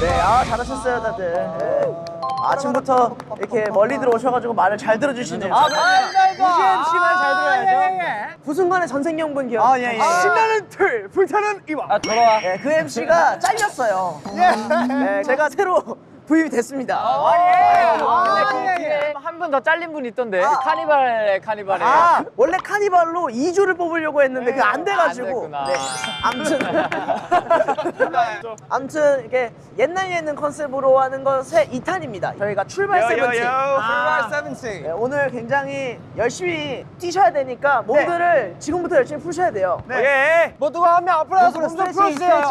네, 아 잘하셨어요 다들. 네. 아침부터 이렇게 멀리 들어오셔가지고 말을 잘 들어주시네요. 아, 우지 MC 말잘 들어야죠. 부순간의 전생연분 기억. 아, 예, 예. 신나는 틀, 불타는 이와. 아, 돌아와. 네, 그 MC가 잘렸어요. 네, 제가 새로 부임이 됐습니다. 아, 예. 한분 더 잘린 분 있던데 카니발 카니발에 아, 원래 카니발로 2주를 뽑으려고 했는데 그게 안 돼가지고. 안 됐구나. 네. 아무튼. 아무튼 이게 옛날 예능 컨셉으로 하는 것의 2탄입니다. 저희가 출발 세븐틴. 출발 세븐틴. 네, 오늘 굉장히 열심히 뛰셔야 되니까 몸들을 지금부터 열심히 푸셔야 돼요. 예. 모두가 한명 앞으로 나서 몸좀 풀어주세요.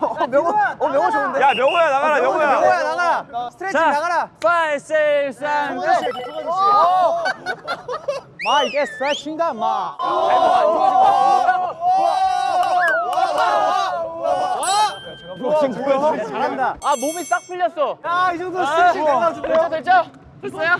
어, 명호, 어, 명호 좋은데? 야 명호야 나가라 명호야. 명호야 나가라. 스트레칭 나가라. 5, 6, 3, 마 이게 스트레칭이다 마. 잘한다. 아 몸이 싹 풀렸어 야 이 정도 스트레칭 된다 됐죠 됐죠? 됐어요?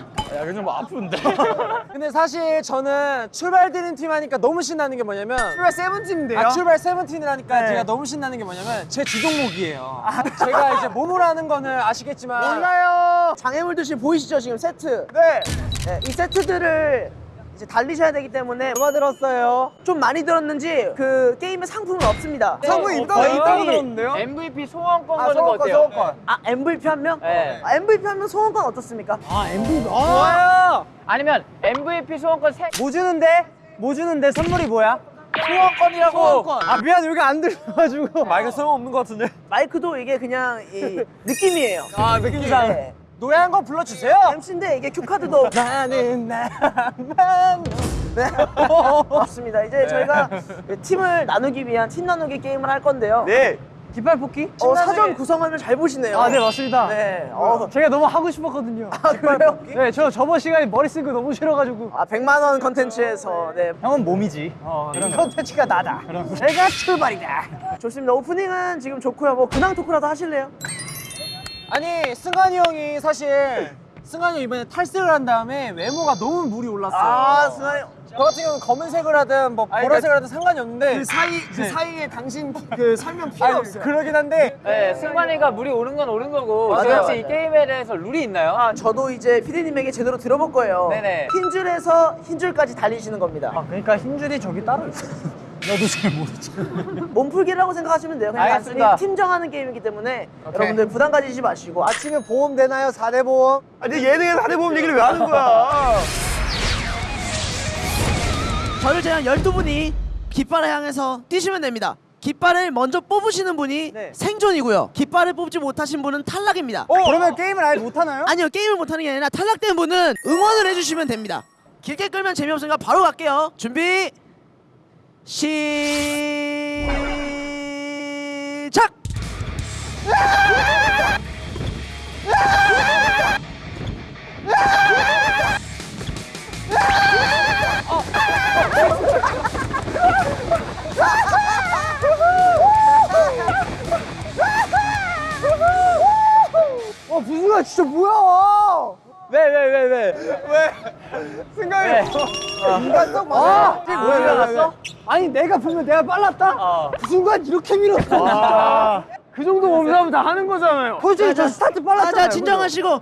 근데 사실 저는 출발 드림 팀 하니까 너무 신나는 게 뭐냐면 출발 세븐틴인데요? 아, 출발 세븐틴이라니까 네. 제가 너무 신나는 게 뭐냐면 제 주종목이에요. 제가 이제 몸으로 하는 거는 아시겠지만 몰라요. 장애물 드시 보이시죠 지금 세트? 네. 네, 이 세트들을 이제 달리셔야 되기 때문에 얼마 들었어요? 좀 많이 들었는지 그 게임에 상품은 없습니다. 상품이 있다. 거의 있다고 들었는데요? MVP 소원권 아, 거는 거 소원권, 어때요? 소원권. 아 MVP 한 명? 네. 아, MVP 한 명 소원권 어떻습니까? 아, MVP. 좋아요. 아니면 MVP 소원권 세 뭐 주는데? 뭐 주는데 선물이 뭐야? 소원권이라고 소원권. 아 미안 여기 안 들려가지고 마이크 소용 없는 것 같은데 마이크도 이게 그냥 이 느낌이에요. 아 느낌상 네. 노래 한 번 불러주세요 MC인데 이게 cue card도 나는 나만 네. 맞습니다. 이제 저희가 팀을 나누기 위한 팀 나누기 게임을 할 건데요. 네. 깃발 뽑기? 어, 사전 구성안을 잘 보시네요. 아 네 맞습니다 네. 어, 제가 너무 하고 싶었거든요 아, 그래요? 네 저 저번 시간에 머리 쓴 거 너무 싫어가지고 아, 100만 원 컨텐츠에서 네. 형은 몸이지 어, 이 컨텐츠가 나다 내가 출발이다 좋습니다. 오프닝은 지금 좋고요. 뭐 근황 토크라도 하실래요? 아니 승관이 형이 사실 승관이 형 이번에 탈색을 한 다음에 외모가 너무 물이 올랐어요 아, 승환이 저 같은 경우는 검은색을 하든 뭐 보라색을 하든 상관이 없는데 그 사이 그 네. 사이에 당신 그 설명 필요 아니, 없어요. 그러긴 한데 네, 승관이가 물이 오는 건 오는 거고 맞아요, 혹시 이 맞아요. 게임에 대해서 룰이 있나요? 아, 저도 이제 피디님에게 제대로 들어볼 거예요. 네네. 흰 줄에서 흰 줄까지 달리시는 겁니다. 아 그러니까 힘줄이 저기 따로 있어 나도 잘 모르지 몸풀기라고 생각하시면 돼요. 그냥 알겠습니다. 단순히 팀 정하는 게임이기 때문에 여러분들 부담 가지지 마시고 아침에 보험 되나요? 4대 보험? 아니 예능에서 하대 보험 얘기를 왜 하는 거야? 저를 제한 12분이 깃발을 향해서 뛰시면 됩니다. 깃발을 먼저 뽑으시는 분이 네. 생존이고요. 깃발을 뽑지 못하신 분은 탈락입니다. 어? 그러면 게임을 아예 못하나요? 아니요 게임을 못하는 게 아니라 탈락된 분은 응원을 해주시면 됩니다. 길게 끌면 재미없으니까 바로 갈게요. 준비 시작. 어 부수가 진짜 뭐야 왜 왜 왜 왜? 생각해 인간성 맞아. 아, 뭐야, 나갔어? 아니 내가 보면 내가 빨랐다? 어. 그 순간 이렇게 밀었어. 그 정도 몸싸움 다 하는 거잖아요. 솔직히 저 스타트 빨랐잖아요. 자, 자 진정하시고.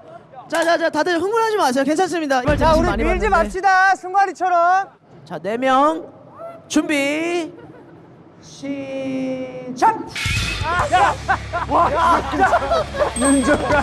자자자 다들 흥분하지 마세요. 괜찮습니다. 자 우리 밀지 맙시다. 승관이처럼. 자, 네 명. 준비. 시작. 윤정아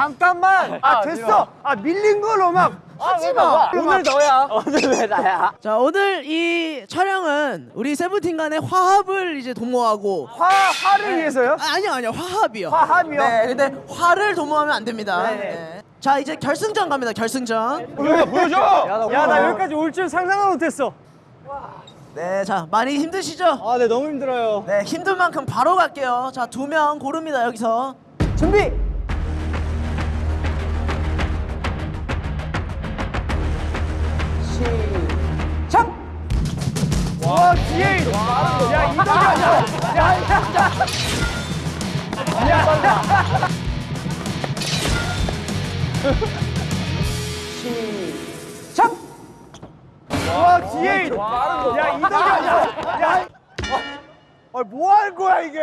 잠깐만 아 됐어 아 밀린 걸로 막 하지 마. 오늘 너야 오늘 왜 나야? 자, 오늘 이 촬영은 우리 세븐틴 간의 화합을 이제 도모하고 화, 화를 위해서요? 아, 아니요, 아니요. 화합이요. 화합이요? 네, 근데 화를 도모하면 안 됩니다. 네. 네. 자 이제 결승전 갑니다. 결승전. 보여줘 보여줘 야 나 여기까지 올 줄 상상도 못했어. 네, 자 많이 힘드시죠? 아, 네 너무 힘들어요. 네, 힘든 만큼 바로 갈게요. 자 두 명 고릅니다 여기서. 준비. 와 뒤에 야 이동이 야야 시작. 와 뒤에 야 이동이 야 아뭐 하는 거야 이게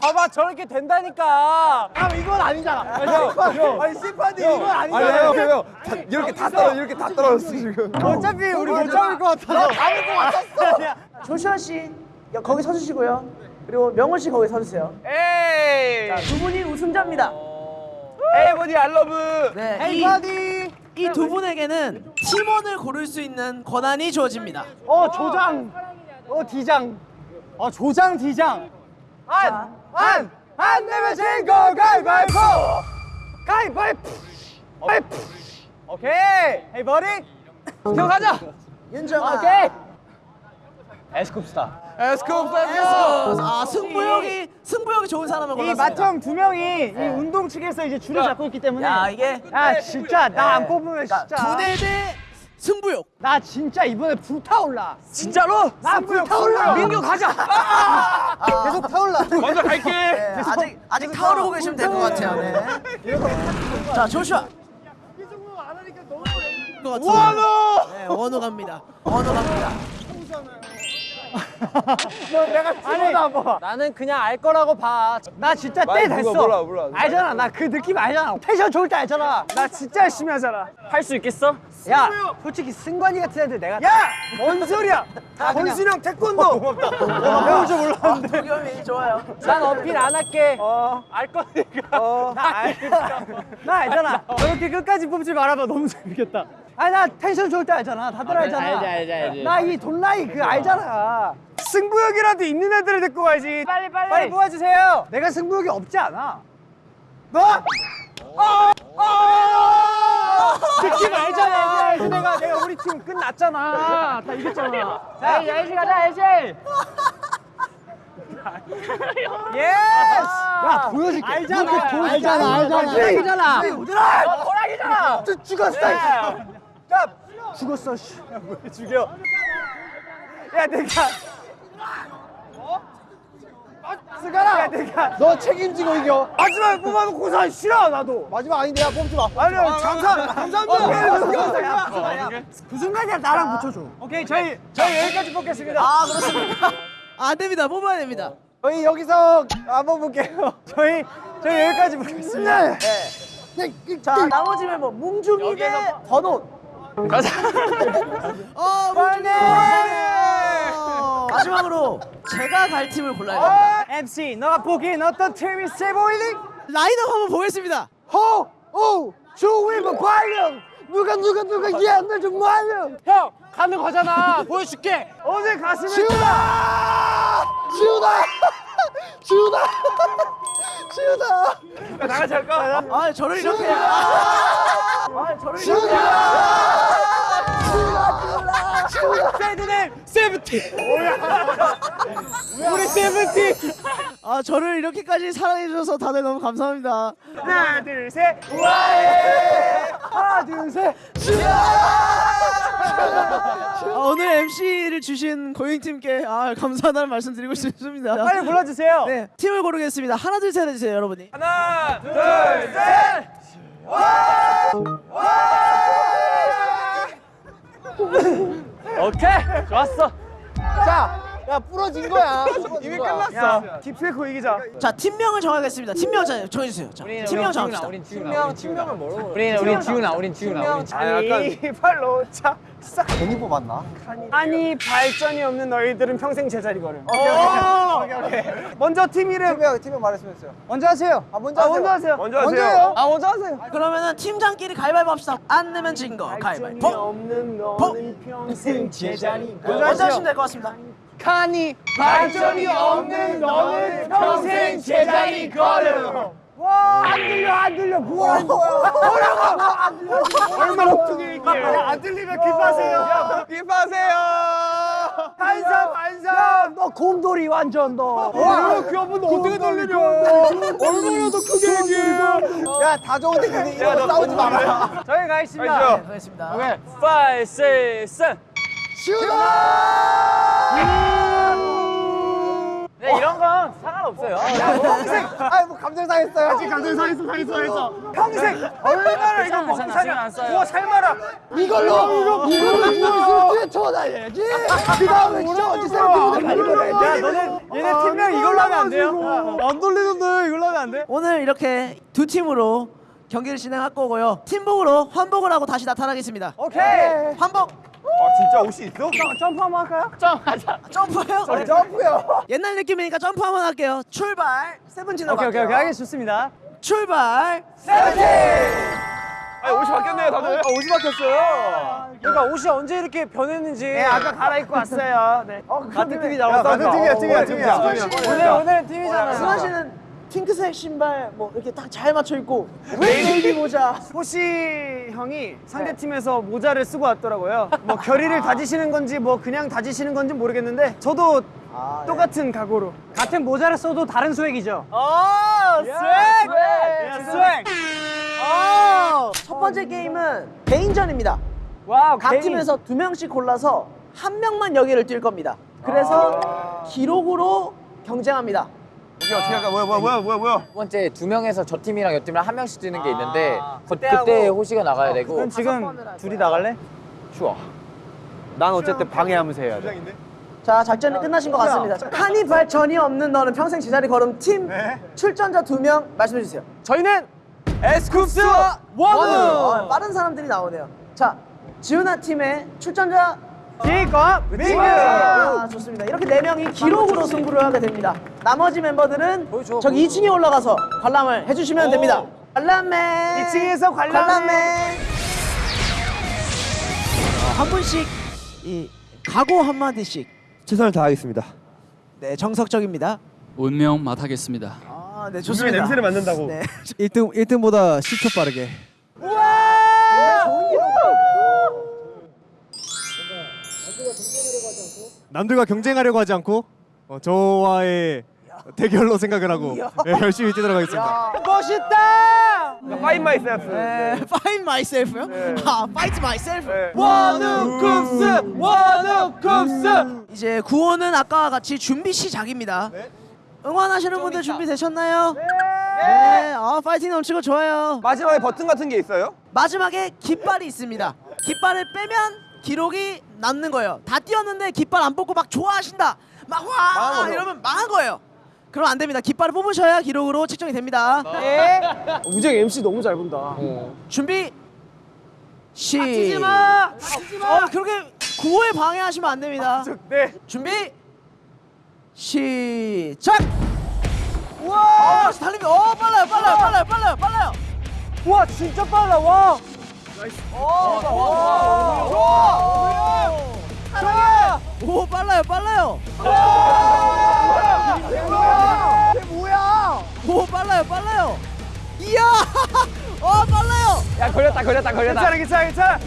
봐봐 저렇게 된다니까. 아 이건 아니잖아. 아니 심판이 이건 아니 아니잖아. 형, 형, 형. 다, 이렇게 다 떨어 이렇게 다 떨어졌어 지금. 어차피 우리 못 잡을 것 같아서. 잡을 것 같았어. 조슈아 씨 여- 거기 서주시고요. 그리고 명훈 씨 거기 서주세요. 에이. 자, 두 분이 우승자입니다. 에이 버디 알러브 네, 에이 버디 이 두 분에게는 팀원을 고를 수 있는 권한이 주어집니다. 어 조장. 어 디장. 어 조장 디장. 안 안 안 내면 진거 가위바위보 가위바위보 가위바위보 오케이. 헤이 버디 형 가자 윤정아. 오케이. 에스쿱스타. 에스쿱 아 승부욕이 승부욕이 좋은 사람을 이 골랐습니다. 마청 두 명이 이 운동 측에서 이제 줄을 잡고 있기 때문에. 야 이게 야 진짜 나 안 뽑으면 그러니까 진짜. 두대 대 승부욕. 나 진짜 이번에 불타올라 진짜로? 나 불타올라 민규 가자 계속 타올라 먼저 갈게 네, 아직 아직 타오르고 계시면 될 것 같아요. 네. 자 조슈아. 원우. 네 원우 갑니다. 원우 갑니다. 내가 찍어도 안 봐. 나는 그냥 알 거라고 봐. 나 진짜 때 됐어. 몰라, 몰라, 몰라. 알잖아. 나 그 느낌 알잖아. 텐션 좋을 때 알잖아. 나 진짜 열심히 하잖아. 할 수 있겠어? 야, 솔직히 승관이 같은 애들 내가 야, 뭔 소리야? 권순영 태권도. 고맙다. 배울 줄 몰랐는데. 도겸이 좋아요. 난 어필 안 할게. 알 거니까. 나 알니까. 나 알잖아. 저렇게 끝까지 뽑지 말아봐. 너무 재밌겠다. 아니 나 텐션 좋을 때 알잖아. 다들 알잖아. 알지 알지 알지. 나 이 Don't Lie 그 알잖아. 승부욕이라도 있는 애들을 데리고 가야지. 빨리 빨리. 빨리 뽑아주세요. 내가 승부욕이 없지 않아. 너? 어! 어! 느낌 알잖아. 알지 내가 내가 우리 팀 끝났잖아. 다 이겼잖아. 자, 호시 가자, 호시. Yes! 야 보여줄게. 알잖아. 알잖아, 알잖아. 호랑이잖아. 호랑이잖아. 호랑이잖아. 죽었어. 야, 죽었어. 씨. 왜 죽여? 야, 내가. 스가라. 야, 내가. 너 책임지고 이겨. 마지막에 뽑아놓고서 싫어 나도. 마지막 아닌데 야 뽑지 마. 아니 감사 감사합니다. 그 순간이야 나랑 붙여줘. 오케이 저희 저희 여기까지 뽑겠습니다. 아 그렇습니까? 안 됩니다. 뽑아야 됩니다. 저희 여기서 한번 볼게요. 저희 저희 여기까지 보겠습니다. 자 나머지 멤버 뭉중이 대 번호. 가자. 어 뭉중이. 마지막으로 제가 갈 팀을 골라야 됩니다. MC 너가 보기엔 어떤 팀이 세 보이니? 라인업 한번 보겠습니다. 호! 오! 조위만 과연! 누가 누가 누가 얘들 좀 과연! 형! 가는 거잖아! 보여줄게! 어제 가슴에 지우다! 지우다! 지우다! 지우다! 나같이 할까? 아 저를 이렇게. 아 저를 이렇게. 세드네 세븐틴! 우리 세븐틴! 아 저를 이렇게까지 사랑해 주셔서 다들 너무 감사합니다. 하나 둘셋 와해! 하나 둘셋 아, 오늘 MC를 주신 고잉 팀께 아, 감사하다는 말씀 드리고 싶습니다. 빨리 불러주세요! 네 팀을 고르겠습니다. 하나 둘 셋 해주세요 여러분이. 하나 둘셋 오케이 좋았어. 자, 야 부러진 거야. 이미 끝났어. 딥페이커 이기자. 자 팀명을 정하겠습니다. 팀명 자 정해주세요. 자, 팀명 정합시다. 팀명 팀명을 뭐라고 우린 우린 지훈아 우린 지훈아 우린 아니 팔로 차 싹. 괜히 뽑았나? 아니 발전이 없는 너희들은 평생 제자리 걸음. 오케이 오케이. 오케이 먼저 팀 이름. 팀명 팀명 말했으면서요. 먼저 하세요. 아 먼저 하세요. 먼저 하세요. 먼저 하세요. 아 먼저 하세요. 그러면은 팀장끼리 가위바위보 합시다. 안 내면 진 거 가위바위보. 없는 너는 평생 제자리 먼저 하시면 될 것 같습니다. 칸이 발전이 없는 너는 평생 제자리 걸음. 와 안 들려 안 들려 뭐라는 거야 뭐라고? 안 들려 얼마나 크게. 얘기해 안 들리면 기파세요. 기파세요. 반사 반사 너 곰돌이 완전 너. 와, 그 한번 어떻게 돌리냐? 얼마나 더 크게 얘기해. 야 다 좋은데 근데 이거 싸우지 마라. 저희 가 있습니다. 가시죠. 알겠습니다. 오케이. 5, 6, 7 네, 이런 건 상관없어요. 아뭐 감정 상했어요. 아직 감정 상했어 상했어 상했어. 평생 얼마나 이거 안 써요. 구워 삶아라 이걸로 이걸로 이걸로 뒤에 쳐다야지. 그 다음에 진짜 어디 사람들이 가리고 야 너네 얘네 팀명 이걸로 하면 안 돼요? 안 돌리는데 이걸로 하면 안 돼? 오늘 이렇게 두 팀으로 경기를 진행할 거고요. 팀복으로 환복을 하고 다시 나타나겠습니다. 오케이. 환복 아, 진짜 옷이 있어? 점프 한번 할까요? 점하자 점프요? 점프요 옛날 느낌이니까 점프 한번 할게요. 출발 세븐틴으로 오케이 오케이. 오케이 알겠 좋습니다 출발 아, 옷이 바뀌었네요, 다들. 아, 옷이 바뀌었어요. 그러니까 옷이 언제 이렇게 변했는지 네 아까 갈아입고 왔어요 네. 어, 같은 팀이 나왔다 같은 팀이야, 팀이야, 팀이야. 오늘 오늘 팀이잖아 승환 씨는 핑크색 신발 뭐 이렇게 딱 잘 맞춰 입고 웨이비 모자 호시 형이 상대 팀에서 모자를 쓰고 왔더라고요. 뭐 결의를 다지시는 건지 뭐 그냥 다지시는 건지 모르겠는데 저도 똑같은 각오로 같은 모자를 써도 다른 swag이죠. 어, swag! swag! swag! 어! 첫 번째 게임은 개인전입니다. Wow 각 팀에서 두 명씩 골라서 한 명만 여기를 뛸 겁니다. 그래서 기록으로 경쟁합니다. 오케이, 어떻게 할까? 뭐야, 뭐야, 뭐야, 뭐야, 뭐야. 첫 번째 두 명에서 저 팀이랑 여 팀이랑 한 명씩 뛰는 게 있는데 그, 그때하고- 그때 호시가 나가야 되고 그럼 지금 둘이 나갈래? 좋아 난 어쨌든 방해하면서 해야 돼. 자, 작전이 끝나신 것 같습니다. 카니발 전이 없는 너는 평생 제자리 걸음 팀 네. 출전자 두 명 말씀해 주세요. 저희는 에스쿱스 원우! 어, 빠른 사람들이 나오네요. 자, 지훈아 팀의 출전자 기과 민규. 아, 좋습니다. 이렇게 네 명이 기록으로 승부를 하게 됩니다. 나머지 멤버들은 저기 2층에 올라가서 관람을 해주시면 됩니다. 관람맨. 2층에서 관람맨. 어, 한 분씩 이 각오 한 마디씩. 최선을 다하겠습니다. 네, 정석적입니다. 운명 맡하겠습니다. 아, 네, 좋습니다. 냄새를 맡는다고. 네. 1등 1등보다 10초 빠르게. 남들과 경쟁하려고 하지 않고 어, 저와의 대결로 생각을 하고 예, 열심히 뛰도록 하겠습니다. 멋있다. Find myself. 네, find myself요? 아, fight myself. 원우 쿱스 원우 쿱스. 이제 구호는 아까와 같이 준비 시작입니다. 응원하시는 분들 준비되셨나요? 네. 아, 파이팅 넘치고 좋아요. 마지막에 버튼 같은 게 있어요? 마지막에 깃발이 있습니다. 깃발을 빼면 기록이 남는 거예요. 다 뛰었는데 깃발 안 뽑고 막 좋아하신다. 막 와! 이러면 망한 거예요. 그럼 안 됩니다. 깃발을 뽑으셔야 기록으로 측정이 됩니다. 네. 우정 MC 너무 잘 본다. 준비 시. 뛰지 마. 어, 그렇게 구호에 방해하시면 안 됩니다. 네. 준비 시작. 와! 어, 달리면 어 빨라요, 빨라요, 빨라요, 빨라요, 빨라요. 와 진짜 빨라 와. 와, 와, 와. 좋아. 오 빨라요, 빨라요. 이게 뭐야? 오 빨라요, 빨라요. 이야, 어 빨라요. 야 걸렸다 걸렸다 걸렸다 괜찮아 괜찮아 괜찮아.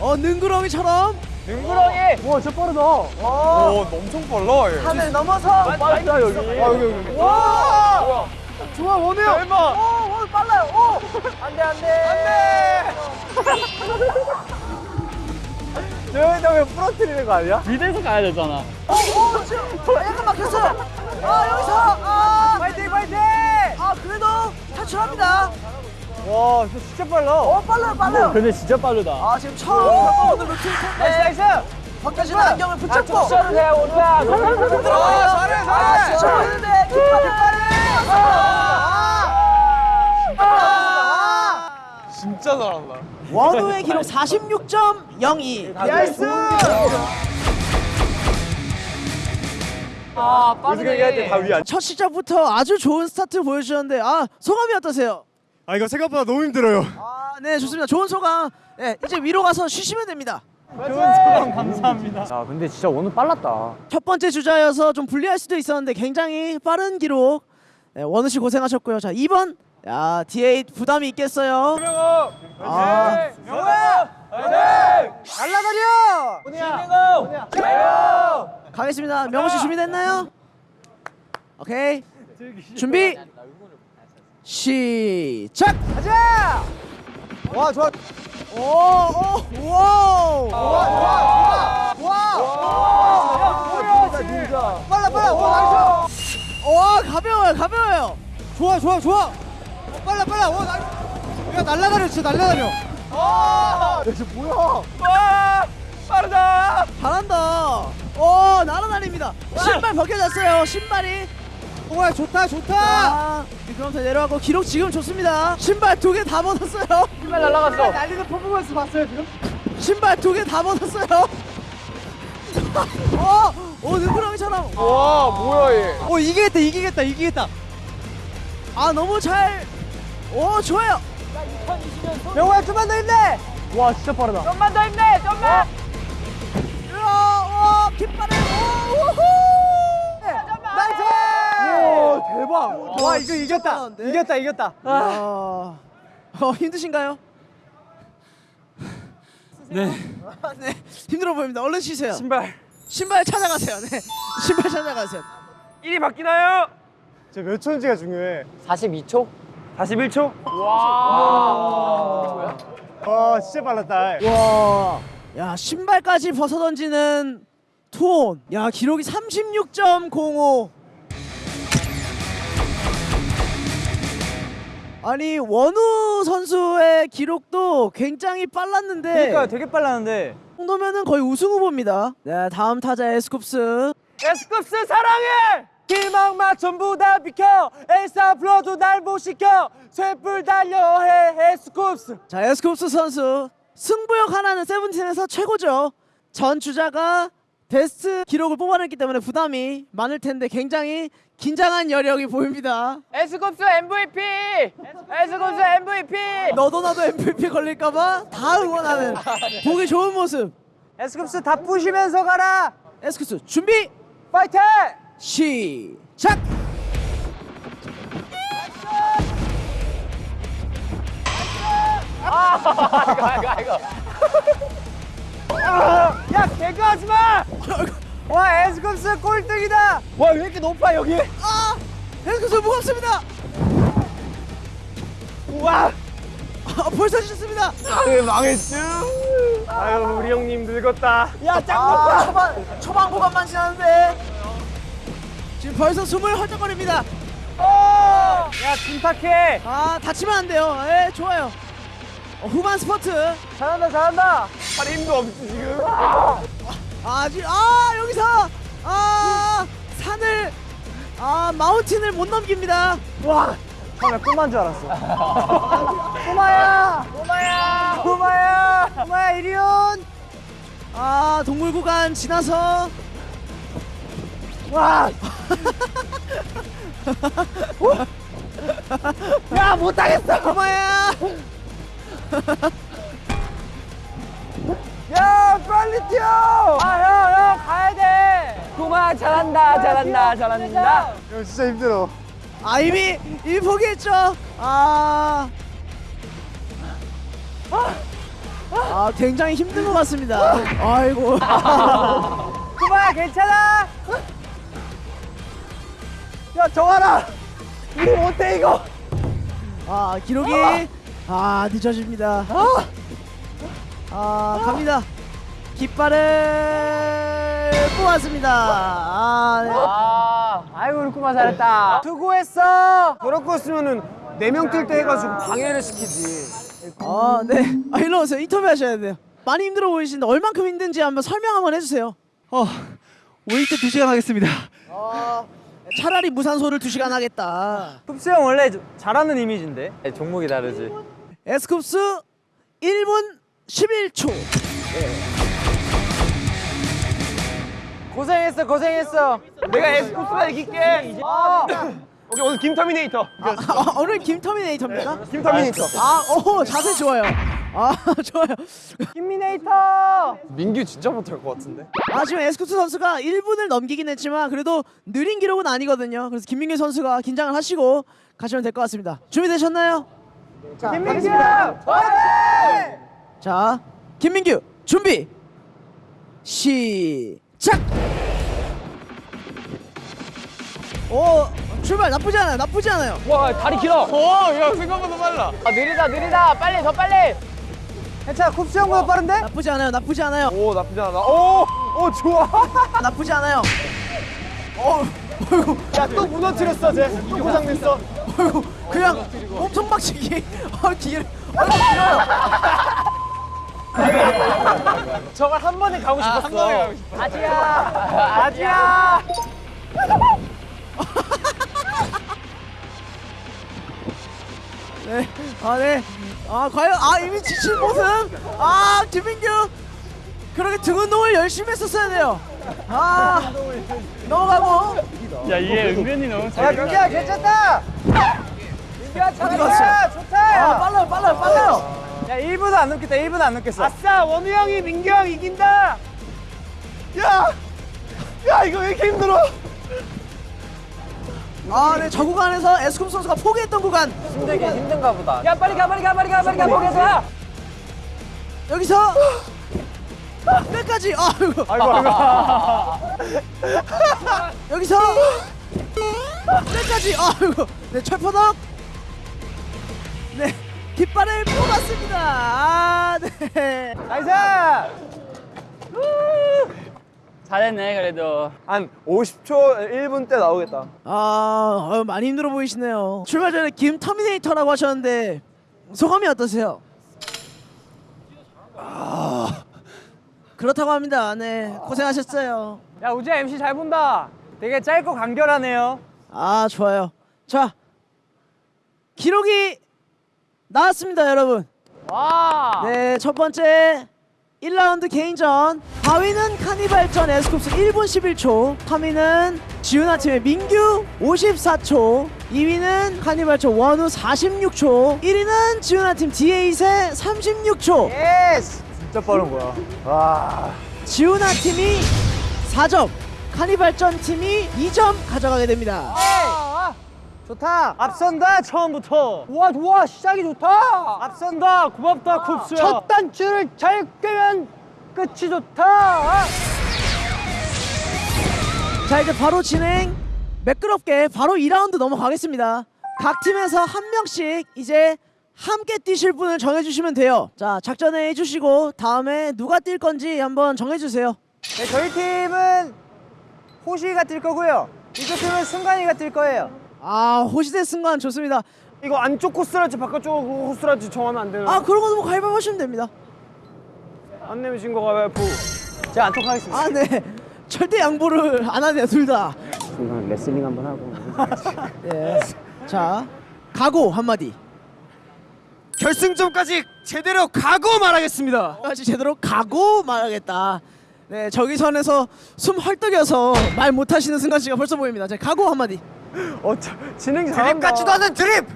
어 능구렁이처럼 능구렁이 와 저 빠르다. 오, 엄청 빨라. 얘. 하늘 넘어서. 빠르다 여기 아, 여기, 여기. 와. 좋아 형. 대박. 오, 오 빨라요. 오. 안돼, 안돼. 저희도 왜 부러뜨리는 거 아니야? 미드에서 가야 되잖아 오, 오 지금 약간 막혔어요. 아 여기서 아, 파이팅 파이팅. 아 그래도 탈출합니다. 와 저 진짜 빨라. 어 빨라요, 빨라요. 근데 진짜 빠르다 아 지금 처음 겪어보는 루틴 nice 텐데 nice. 벗겨진 안경을 붙잡고 쉬어도 돼 원우야 들어가요. 잘해, 잘해. 아, 진짜 보이는데 깃발 깃발 진짜 잘한다. 원우의 기록 46.02. Nice. 아 위안. 첫 시작부터 아주 좋은 스타트를 보여주셨는데 아 소감이 어떠세요? 아 이거 생각보다 너무 힘들어요. 아, 네 좋습니다. 좋은 소감. 네, 이제 위로 가서 쉬시면 됩니다. 좋은 소감 감사합니다. 야 근데 진짜 원우 빨랐다. 첫 번째 주자여서 좀 불리할 수도 있었는데 굉장히 빠른 기록 네, 원우 씨 고생하셨고요. 자, 2번. 야, D8 부담이 있겠어요. 아, 날라다녀! 가겠습니다. 명호 씨 준비됐나요? 오케이. 준비. 시작. 가자. 와 좋아. 오, 오, 와. 와, 와, 와. 빨라 빨라. 와 nice. 와, 가벼워요, 가벼워요. 좋아 좋아 좋아. 어, 빨라 빨라. 와 nice. 야 날라다녀 진짜 날라다녀. 아. 야 이거 뭐야? 잘한다. 오, 날아다닙니다. 신발 벗겨졌어요. 신발이. 와 좋다 좋다. 자, 미끄럼틀 내려가고 기록 지금 좋습니다. 신발 두 개 다 벗었어요. 신발 날라갔어. 날리는 퍼포먼스 봤어요 지금? 신발 두 개 다 벗었어요. 어, 오, 능구렁이처럼. 와 뭐야 얘. 어 이기겠다 이기겠다 이기겠다. 아, 너무 잘. 오, 좋아요. 명호야 좀만 더 힘내. 와 진짜 빠르다. 좀만 더 힘내. 좀만. 오, 오, 깃발을. 오, 우후. 나이스! 오 대박! 와 이거 이겼다. 이겼다 이겼다. 아, 어, 힘드신가요? 네. 네, 힘들어 보입니다. 얼른 쉬세요. 신발. 신발 찾아가세요. 네, 신발 찾아가세요. 일이 바뀌나요? 저 몇 초인지가 중요해. 42초? 41초? 와. 와 진짜 빨랐다. 와, 야 신발까지 벗어 던지는 투혼. 야 기록이 36.05. 아니 원우 선수의 기록도 굉장히 빨랐는데 그러니까 되게 빨랐는데. 이 정도면은 거의 우승 후보입니다. 네, 다음 타자 에스쿱스. 에스쿱스 사랑해! 길막마 전부 다 비켜 엘사 불러도 날 못 시켜 쇠불 달려 해 에스쿱스 자, 에스쿱스 선수 승부욕 하나는 세븐틴에서 최고죠. 전 주자가 베스트 기록을 뽑아냈기 때문에 부담이 많을 텐데 굉장히 긴장한 여력이 보입니다. 에스쿱스 MVP. 에스쿱스 MVP. 너도 나도 MVP 걸릴까봐 다 응원하는 보기 좋은 모습. 에스쿱스 다 부시면서 가라 에스쿱스 준비 파이팅! 시작. 아이고 아이고. 야 개그 하지 마! 와 에스쿱스 꼴등이다! 와 왜 이렇게 높아 여기? 아, 에스쿱스 무겁습니다. 와! 아, 벌써 지셨습니다. 아유 망했죠 아유 우리 형님 늙었다 야, 짱 아, 초반 초반 구간만 지났는데 지금 벌써 숨을 헐떡거립니다. 야 침착해 아, 다치면 안 돼요. 예, 좋아요. 어, 후반 스퍼트. 잘한다 잘한다 팔 힘도 없지 지금 아직 아 여기서 아 산을 아 마운틴을 못 넘깁니다. 와! 처음에 꿈만 줄 알았어 꼬마야! 꼬마야! 꼬마야! 꼬마야 이리 온! 아 동물 구간 지나서 와! 야 못하겠어! 고마야. 야 빨리 뛰어! 아형형 가야 돼! 꼬마 잘한다 잘한다 잘한다 형 진짜 힘들어 아 이미 이미 포기했죠. 아. 아 굉장히 힘든 것 같습니다. 아이고. 꼬마야 괜찮아? 야 정하라! 우리 못해 이거! 아 기록이 아 늦어집니다. 아 갑니다. 깃발을 뽑았습니다. 아, 네. 아. 아이고 우리 꼬마 잘했다. 수고했어! 저럴 거였으면은 4명 뛸 때 해가지고 방해를 시키지 아, 네. 아, 일로 오세요. 인터뷰 하셔야 돼요. 많이 힘들어 보이시는데 얼만큼 힘든지 한번 설명 한번 해주세요. 어, 웨이트 2시간 하겠습니다. 차라리 무산소를 2시간 하겠다. 쿱스 형 원래 잘하는 이미지인데 네, 종목이 다르지. 에스쿱스 1분 11초. 고생했어 고생했어. 내가 에스쿱스만 이길게. 오케이 오늘 김터미네이터 아, 오늘 김터미네이터입니까? 김터미네이터 아, 오, 자세 좋아요. 아 좋아요. 김미네이터. 민규 진짜 못할 것 같은데. 아 지금 에스쿱스 선수가 1분을 넘기긴 했지만 그래도 느린 기록은 아니거든요. 그래서 김민규 선수가 긴장을 하시고 가시면 될 것 같습니다. 준비되셨나요? 자, 김민규. 자, 김민규 준비 시작. 오 출발 나쁘지 않아요. 나쁘지 않아요. 와 다리 길어. 어야 생각보다 빨라. 아 느리다 느리다 빨리 더 빨리. 괜찮아 쿱스 형보다 빠른데? 나쁘지 않아요. 나쁘지 않아요. 오 나쁘지 않아. 오, 오 좋아. 나쁘지 않아요. 야또 무너뜨렸어 쟤. 또 고장냈어. 어이구, 그냥 엄청 박치기. 어 길. 어 길어요. 저걸 한 번에 가고 싶었어. 한 번에 가고 싶어. 아지야. 아지야. 네. 아 네. 아 과연 아 이미 지친 모습. 아 김민규. 그렇게 등 운동을 열심히 했었어야 돼요. 아 넘어가고. 야 민규야 괜찮다. 민규야 잘한다. 갔어? 아 좋다. 빨라요 빨라요 빨라요. 야 1분도 안 넘겠다. 1분도 안 넘겠어. 아싸 원우 형이 민규 형 이긴다. 야, 야 이거 왜 이렇게 힘들어? 아 네 저 구간에서 에스쿱 선수가 포기했던 구간. 힘들긴 힘든가 보다. 야 빨리 가 빨리 가 빨리 가 빨리 가 포기해서. 여기서 끝까지. 아이고. 아이고 아이고. 여기서 끝까지. 아이고. 네 철퍼덕. 네 깃발을 뽑았습니다. 아 네. 나이스. 잘했네 그래도 한 50초 1분 때 나오겠다. 아 어휴, 많이 힘들어 보이시네요. 출발 전에 김 터미네이터라고 하셨는데 소감이 어떠세요? 아, 그렇다고 합니다. 네 고생하셨어요. 야 우지 MC 잘 본다. 되게 짧고 간결하네요. 아 좋아요. 자 기록이 나왔습니다, 여러분. 와. 네 첫 번째 1라운드 개인전. 4위는 카니발전 에스쿱스 1분 11초. 3위는 지훈아 팀의 민규 54초. 2위는 카니발전 원우 46초. 1위는 지훈아 팀 디에잇 36초. 예스. 진짜 빠른 거야. 와. 지훈아 팀이 4점 카니발전 팀이 2점 가져가게 됩니다. 아, 좋다. 앞선다 처음부터. 와 좋아 시작이 좋다. 앞선다 고맙다 쿱스야. 첫 단추를 잘 꿰면 끝이 좋다. 자 이제 바로 진행 매끄럽게 바로 2라운드 넘어가겠습니다 각 팀에서 한 명씩 이제 함께 뛰실 분을 정해주시면 돼요 자 작전회 해주시고 다음에 누가 뛸 건지 한번 정해주세요 네, 저희 팀은 호시가 뛸 거고요. 이쪽 팀은 승관이가 뛸 거예요. 아 호시대 승관 좋습니다 이거 안쪽 코스랄지 바깥쪽 코스랄지 정하면 안 되나? 아 그런 거는 뭐 가위바위보 하시면 됩니다 안 내면 진거 가위바위보. 제가 안쪽 하겠습니다. 아네 절대 양보를 안 하네요 둘다 레슬링 한번 하고. 예. 자 각오 한마디 결승점까지 제대로 가고 말하겠습니다. 까지 제대로 가고 말하겠다 네 저기 선에서 숨 헐떡여서 말 못하시는 승관 씨가 벌써 보입니다 자 각오 한마디 어, 저, 진행 잘한다. 않은 드립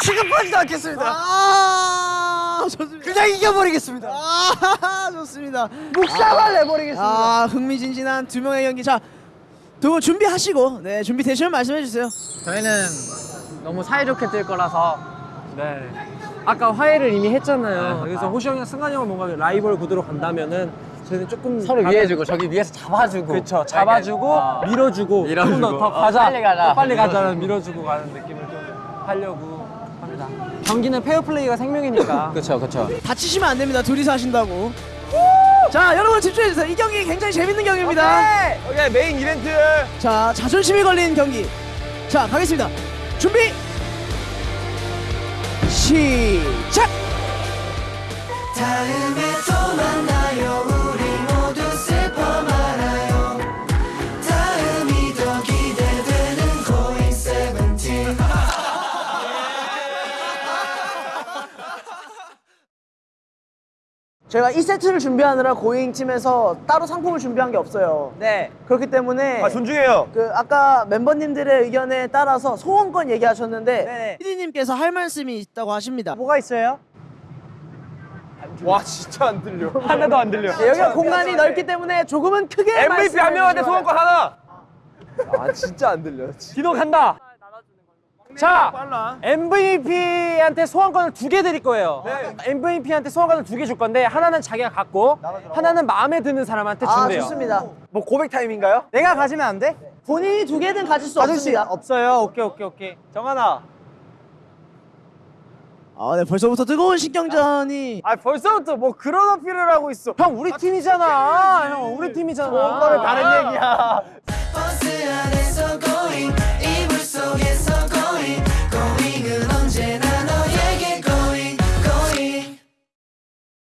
취급하지도 않겠습니다. 아 좋습니다. 그냥 이겨버리겠습니다. 아 좋습니다. 묵사발 내버리겠습니다. 아 흥미진진한 두 명의 경기 자 두 분 준비하시고 네 준비 되시면 말씀해 주세요. 저희는 너무 사이좋게 뛸 거라서 네. 아까 화해를 이미 했잖아요. 그래서 호시 형이랑 승관이 형을 뭔가 라이벌 구도로 간다면은 저희는 조금 서로 가면- 위해주고 저기 위에서 잡아주고. 그렇죠. 잡아주고 어. 밀어주고 밀어주고. 더, 더 어, 가자. 빨리 가자. 더 빨리 가자는 밀어주고 가는 느낌을 좀 하려고 합니다. 경기는 페어플레이가 생명이니까. 그렇죠 그렇죠. 다치시면 안 됩니다. 둘이서 하신다고. 자 여러분 집중해 주세요. 이 경기 굉장히 재밌는 경기입니다. 오케이 메인 이벤트. 자 자존심이 걸린 경기. 자 가겠습니다. 준비. 시작. 다음에 또 만나요 저희가 2세트를 준비하느라 고잉 팀에서 따로 상품을 준비한 게 없어요. 네. 그렇기 때문에 아 존중해요. 그 아까 멤버님들의 의견에 따라서 소원권 얘기하셨는데 네네. 피디님께서 할 말씀이 있다고 하십니다. 뭐가 있어요? 와 진짜 안 들려. 하나도 안 들려. 네, 여기가 공간이 넓기 때문에 조금은 크게 MVP 한 명한테 소원권 하나. 아 진짜 안 들려. 기도 간다. 자, MVP한테 소환권을 두 개 드릴 거예요. MVP한테 소환권을 두 개 줄 건데 하나는 자기가 갖고 하나는 마음에 드는 사람한테 아 준대요. 좋습니다. 뭐 고백 타임인가요? 내가 가지면 안 돼? 본인이 두 개든 가질 수 없습니다. 없어요. 오케이 오케이 오케이. 정한아. 아, 네 벌써부터 뜨거운 신경전이. 아 벌써부터 뭐 그런 어필을 하고 있어. 형 우리 팀이잖아. 형 우리 팀이잖아. 다른 얘기야.